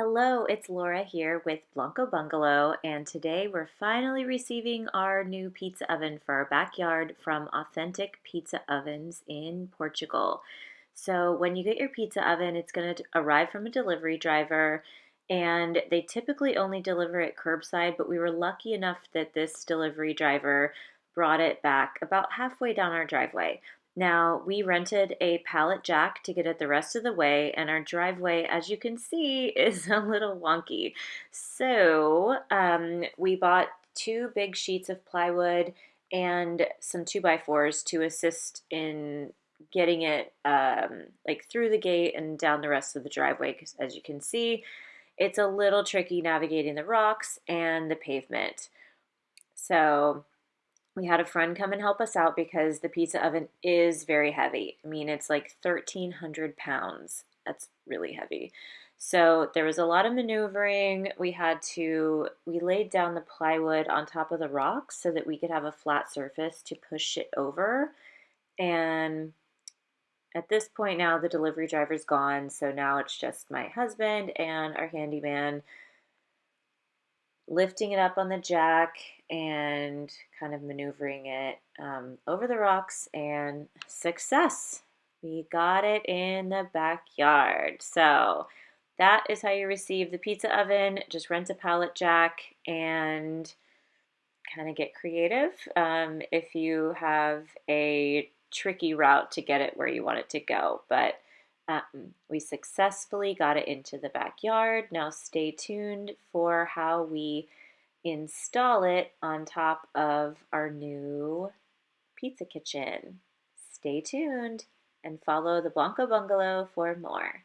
Hello, it's Laura here with Blanco Bungalow, and today we're finally receiving our new pizza oven for our backyard from Authentic Pizza Ovens in Portugal. So when you get your pizza oven, it's going to arrive from a delivery driver, and they typically only deliver it curbside, but we were lucky enough that this delivery driver brought it back about halfway down our driveway. Now, we rented a pallet jack to get it the rest of the way, and our driveway, as you can see, is a little wonky. So, um, we bought two big sheets of plywood and some 2x4s to assist in getting it um, like through the gate and down the rest of the driveway because as you can see it's a little tricky navigating the rocks and the pavement so we had a friend come and help us out because the pizza oven is very heavy. I mean, it's like 1,300 pounds. That's really heavy. So there was a lot of maneuvering. We had to, we laid down the plywood on top of the rocks so that we could have a flat surface to push it over. And at this point now, the delivery driver's gone. So now it's just my husband and our handyman lifting it up on the jack and kind of maneuvering it um, over the rocks and success. We got it in the backyard. So that is how you receive the pizza oven. Just rent a pallet jack and kind of get creative um, if you have a tricky route to get it where you want it to go. But um, we successfully got it into the backyard. Now stay tuned for how we install it on top of our new pizza kitchen. Stay tuned and follow the Blanco Bungalow for more.